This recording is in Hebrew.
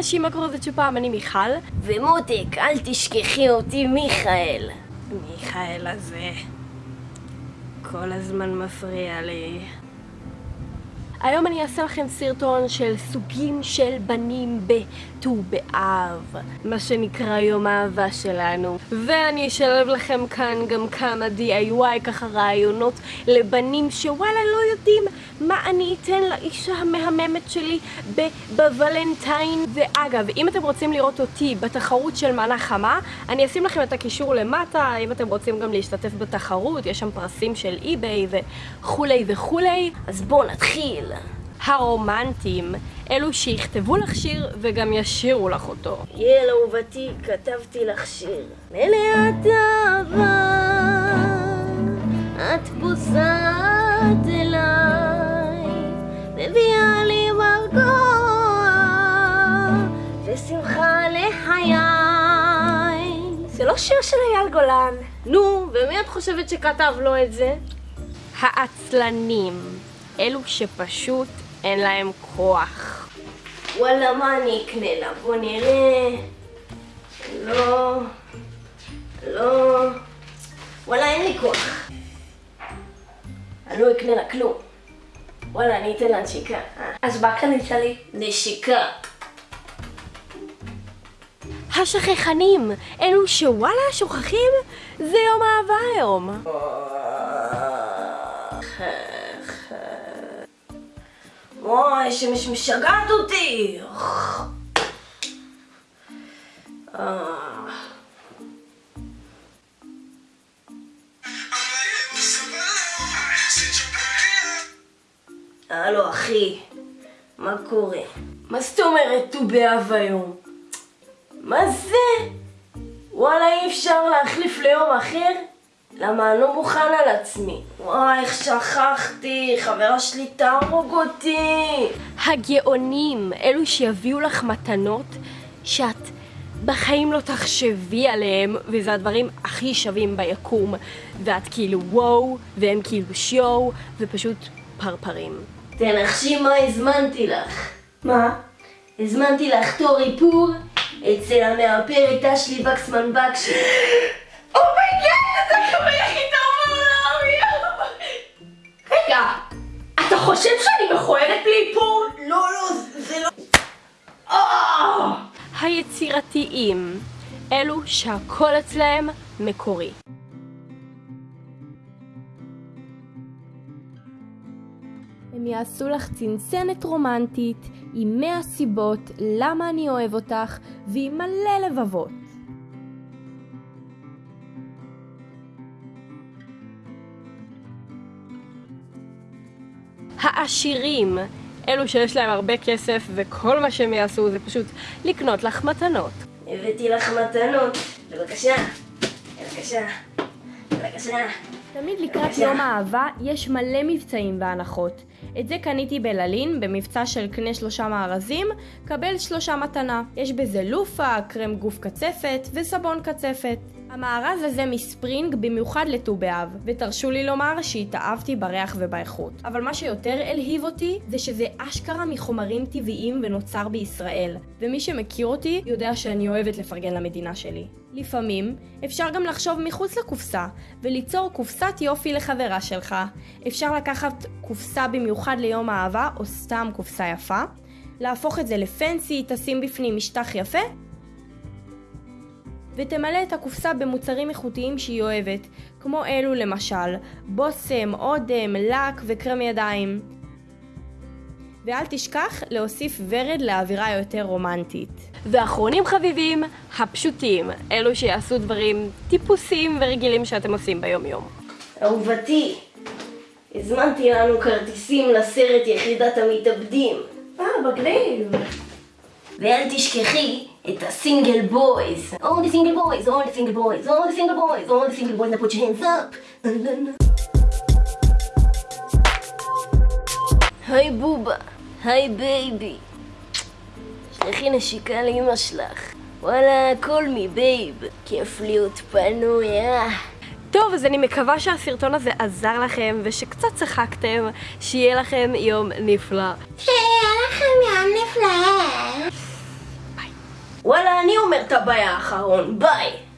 אנשים, מה קורה זה פעם, אני מיכל. ומותק, אל תשכחי אותי מיכאל. מיכאל הזה כל הזמן מפריע לי. היום אני אעשה לכם סרטון של סוגים של בנים בט"ו באב, מה שנקרא יום האהבה שלנו. ואני אשלב לכם כאן גם כמה DIY, ככה רעיונות לבנים שוואלה לא יודעים מה אני אתן לאישה המהממת שלי בוולנטיין. ואגב, אם אתם רוצים לראות אותי בתחרות של מנה חמה, אני אשים לכם את הקישור למטה, אם אתם רוצים גם להשתתף בתחרות, יש שם פרסים של אי-ביי וכולי וכולי. אז בואו נתחיל. הרומנטים, אלו שיכתבו לך שיר וגם ישירו לך אותו. יעל אהובתי, כתבתי לך שיר. מלאת אהבה, את פוסעת אליי, מביאה לי מרגוע, ושמחה לחיי. זה לא שיר של אייל גולן. נו, ומי את חושבת שכתב לו את זה? העצלנים, אלו שפשוט אין להם כוח. וואלה, מה אני אקנה לה? בוא נראה. לא, לא. וואלה, אין לי כוח. אני לא אקנה לה כלום. וואלה, אני אתן לה נשיקה. אה, אז מה קנית לי? נשיקה. השכחנים, אלו שוואלה שוכחים, זה יום אהבה היום. אוי, משגעת אותי. אה. הלו אחי, מה קורה? מה זאת אומרת ט"ו באב היום? מה זה? וואלה אי אפשר להחליף ליום אחר? למה אני לא מוכן על עצמי? וואי, איך שכחתי, חברה שלי תהרוג אותי. הגאונים, אלו שיביאו לך מתנות שאת בחיים לא תחשבי עליהם, וזה הדברים הכי שווים ביקום. ואת כאילו וואו, והם כאילו שיואו, ופשוט פרפרים. תנחשי מה הזמנתי לך. מה? הזמנתי לך תור איפור אצל המאפרת אשלי וקסמן בקשי. חושב שאני מכוערת לאיפור? לא, לא, זה לא... היצירתיים, אלו שהכל אצלהם מקורי. הם יעשו לך צנצנת רומנטית עם 100 סיבות למה אני אוהב אותך ועם מלא לבבות. העשירים, אלו שיש להם הרבה כסף וכל מה שהם יעשו זה פשוט לקנות לך מתנות. הבאתי לך מתנות. בבקשה. בבקשה. בבקשה. תמיד לקראת יום האהבה יש מלא מבצעים והנחות. את זה קניתי בללין במבצע של קנה שלושה מארזים, קבל שלושה מתנה. יש בזה לופה, קרם גוף קצפת וסבון קצפת. המארז הזה מספרינג במיוחד לט"ו באב, ותרשו לי לומר שהתאהבתי בריח ובאיכות. אבל מה שיותר הלהיב אותי זה שזה אשכרה מחומרים טבעיים ונוצר בישראל, ומי שמכיר אותי יודע שאני אוהבת לפרגן למדינה שלי. לפעמים אפשר גם לחשוב מחוץ לקופסה, וליצור קופסת יופי לחברה שלך. אפשר לקחת קופסה במיוחד ליום האהבה, או סתם קופסה יפה, להפוך את זה לפנסי, תשים בפנים משטח יפה, ותמלא את הקופסה במוצרים איכותיים שהיא אוהבת, כמו אלו למשל, בושם, אודם, לק וקרם ידיים. ואל תשכח להוסיף ורד לאווירה יותר רומנטית. ואחרונים חביבים, הפשוטים, אלו שיעשו דברים טיפוסיים ורגילים שאתם עושים ביום יום. אהובתי, הזמנתי לנו כרטיסים לסרט יחידת המתאבדים. אה, מגניב. ואל תשכחי את הסינגל בויז. All the single boys, all the single boys, all the single boys, all the single boys, now put your hands up. היי בובה, היי baby. שלחי נשיקה לאמא שלך. וואלה, call me babe. כיף להיות פנויה. טוב, אז אני מקווה שהסרטון הזה עזר לכם ושקצת צחקתם, שיהיה לכם יום נפלא. שיהיה לכם יום נפלא. וואלה, אני אומר את הביי האחרון, ביי!